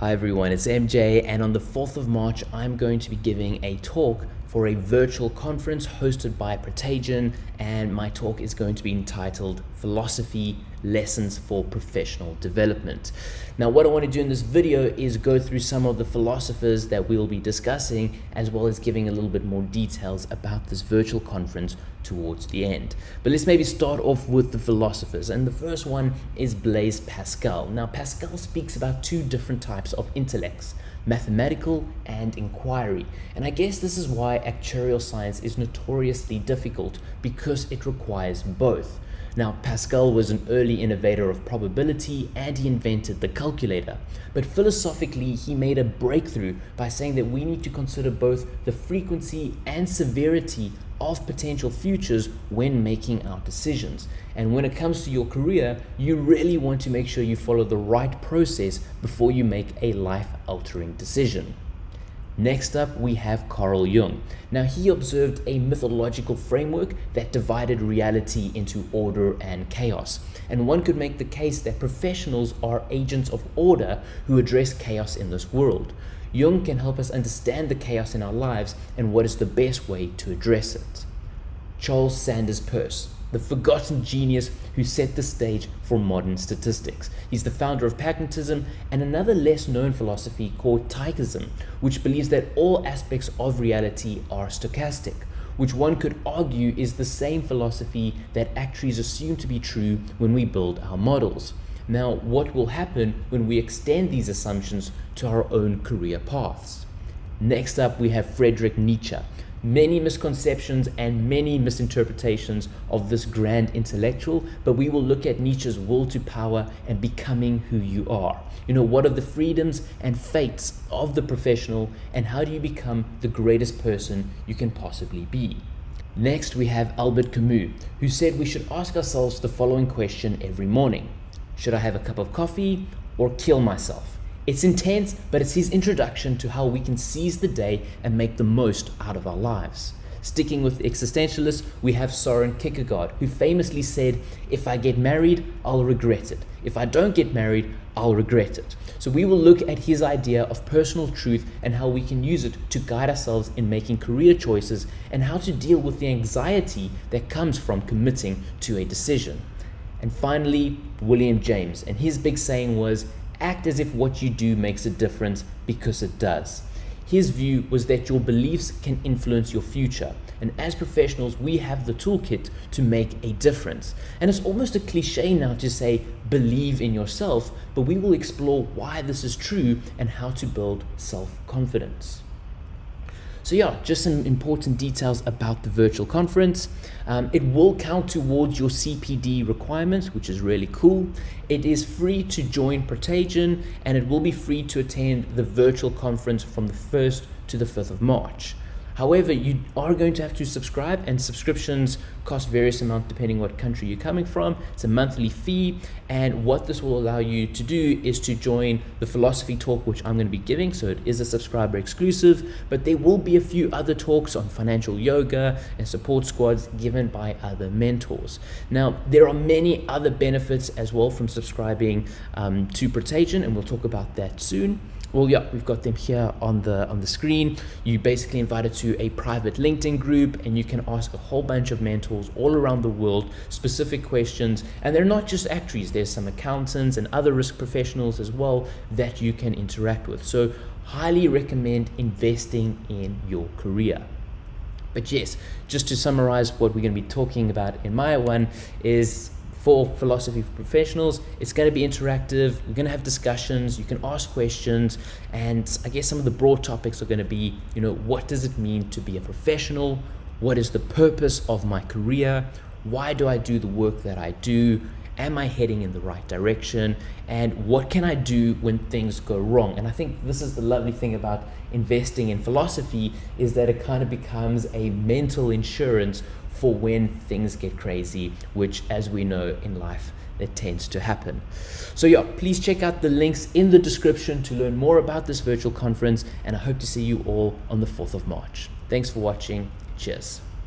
Hi everyone, it's MJ, and on the 4th of March, I'm going to be giving a talk for a virtual conference hosted by Protagion, and my talk is going to be entitled Philosophy Lessons for Professional Development. Now, what I want to do in this video is go through some of the philosophers that we'll be discussing, as well as giving a little bit more details about this virtual conference towards the end. But let's maybe start off with the philosophers, and the first one is Blaise Pascal. Now, Pascal speaks about two different types of intellects mathematical and inquiry. And I guess this is why actuarial science is notoriously difficult because it requires both. Now, Pascal was an early innovator of probability and he invented the calculator. But philosophically, he made a breakthrough by saying that we need to consider both the frequency and severity of potential futures when making our decisions. And when it comes to your career, you really want to make sure you follow the right process before you make a life altering decision. Next up, we have Carl Jung. Now, he observed a mythological framework that divided reality into order and chaos. And one could make the case that professionals are agents of order who address chaos in this world. Jung can help us understand the chaos in our lives and what is the best way to address it. Charles Sanders Peirce, the forgotten genius who set the stage for modern statistics. He's the founder of pragmatism and another less known philosophy called Tychism, which believes that all aspects of reality are stochastic, which one could argue is the same philosophy that actuaries assume to be true when we build our models. Now, what will happen when we extend these assumptions to our own career paths? Next up, we have Friedrich Nietzsche. Many misconceptions and many misinterpretations of this grand intellectual, but we will look at Nietzsche's will to power and becoming who you are. You know, what are the freedoms and fates of the professional, and how do you become the greatest person you can possibly be? Next, we have Albert Camus, who said we should ask ourselves the following question every morning should I have a cup of coffee or kill myself? It's intense, but it's his introduction to how we can seize the day and make the most out of our lives. Sticking with existentialists, we have Soren Kierkegaard, who famously said, If I get married, I'll regret it. If I don't get married, I'll regret it. So we will look at his idea of personal truth and how we can use it to guide ourselves in making career choices and how to deal with the anxiety that comes from committing to a decision. And finally, William James, and his big saying was, act as if what you do makes a difference because it does. His view was that your beliefs can influence your future. And as professionals, we have the toolkit to make a difference. And it's almost a cliche now to say, believe in yourself, but we will explore why this is true and how to build self confidence. So yeah, just some important details about the virtual conference. Um, it will count towards your CPD requirements, which is really cool. It is free to join Protagion and it will be free to attend the virtual conference from the 1st to the 5th of March. However, you are going to have to subscribe and subscriptions cost various amount depending what country you're coming from. It's a monthly fee and what this will allow you to do is to join the philosophy talk which I'm going to be giving. So it is a subscriber exclusive, but there will be a few other talks on financial yoga and support squads given by other mentors. Now, there are many other benefits as well from subscribing um, to Protagion and we'll talk about that soon. Well, yeah, we've got them here on the on the screen. You basically invited to a private LinkedIn group, and you can ask a whole bunch of mentors all around the world specific questions. And they're not just actuaries. There's some accountants and other risk professionals as well that you can interact with. So, highly recommend investing in your career. But yes, just to summarize what we're going to be talking about in my one is for philosophy for professionals. It's going to be interactive. We're going to have discussions. You can ask questions. And I guess some of the broad topics are going to be, you know, what does it mean to be a professional? What is the purpose of my career? Why do I do the work that I do? Am I heading in the right direction? And what can I do when things go wrong? And I think this is the lovely thing about investing in philosophy is that it kind of becomes a mental insurance for when things get crazy, which as we know in life, it tends to happen. So yeah, please check out the links in the description to learn more about this virtual conference and I hope to see you all on the 4th of March. Thanks for watching. Cheers.